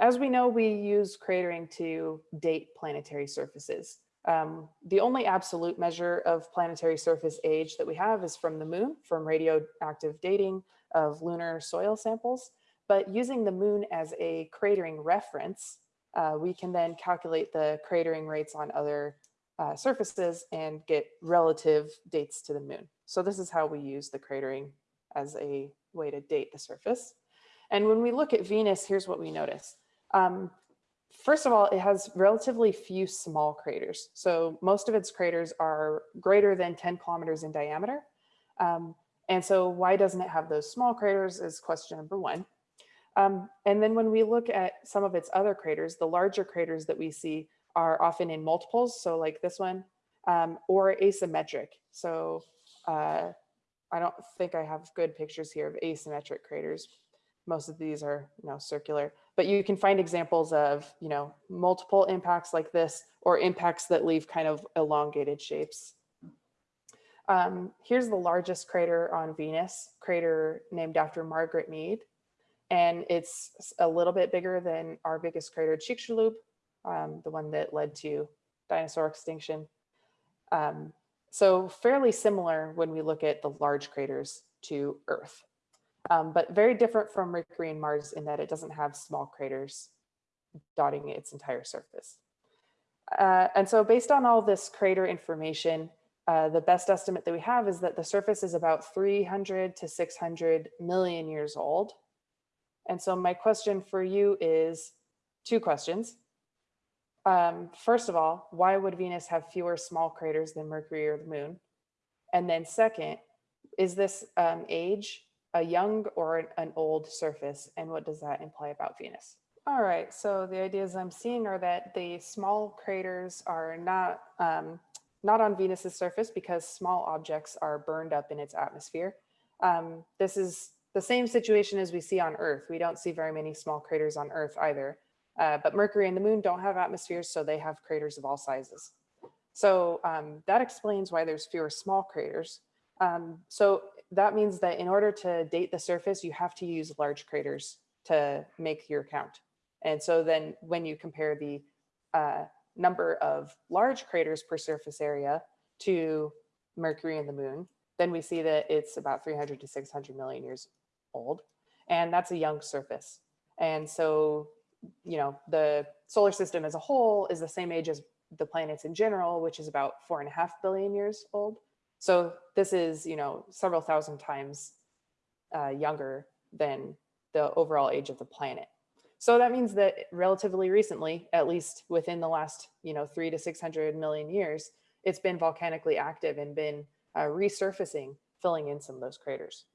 as we know, we use cratering to date planetary surfaces. Um, the only absolute measure of planetary surface age that we have is from the moon, from radioactive dating of lunar soil samples. But using the moon as a cratering reference, uh, we can then calculate the cratering rates on other uh, surfaces and get relative dates to the moon. So this is how we use the cratering as a way to date the surface. And when we look at Venus, here's what we notice. Um, first of all, it has relatively few small craters. So most of its craters are greater than 10 kilometers in diameter. Um, and so why doesn't it have those small craters is question number one. Um, and then when we look at some of its other craters, the larger craters that we see are often in multiples, so like this one, um, or asymmetric. So uh, I don't think I have good pictures here of asymmetric craters. Most of these are you know, circular, but you can find examples of you know, multiple impacts like this or impacts that leave kind of elongated shapes. Um, here's the largest crater on Venus, crater named after Margaret Mead. And it's a little bit bigger than our biggest crater, Chicxulub, um, the one that led to dinosaur extinction. Um, so fairly similar when we look at the large craters to Earth, um, but very different from Mercury and Mars in that it doesn't have small craters dotting its entire surface. Uh, and so based on all this crater information, uh, the best estimate that we have is that the surface is about 300 to 600 million years old. And so my question for you is two questions. Um, first of all, why would Venus have fewer small craters than Mercury or the moon? And then second, is this um, age a young or an old surface? And what does that imply about Venus? All right, so the ideas I'm seeing are that the small craters are not, um, not on Venus's surface because small objects are burned up in its atmosphere. Um, this is the same situation as we see on Earth. We don't see very many small craters on Earth either. Uh, but Mercury and the moon don't have atmospheres, so they have craters of all sizes. So um, that explains why there's fewer small craters. Um, so that means that in order to date the surface, you have to use large craters to make your count. And so then when you compare the uh, number of large craters per surface area to Mercury and the moon, then we see that it's about 300 to 600 million years old. And that's a young surface. And so you know, the solar system as a whole is the same age as the planets in general, which is about four and a half billion years old. So this is, you know, several thousand times uh, younger than the overall age of the planet. So that means that relatively recently, at least within the last, you know, three to 600 million years, it's been volcanically active and been uh, resurfacing, filling in some of those craters.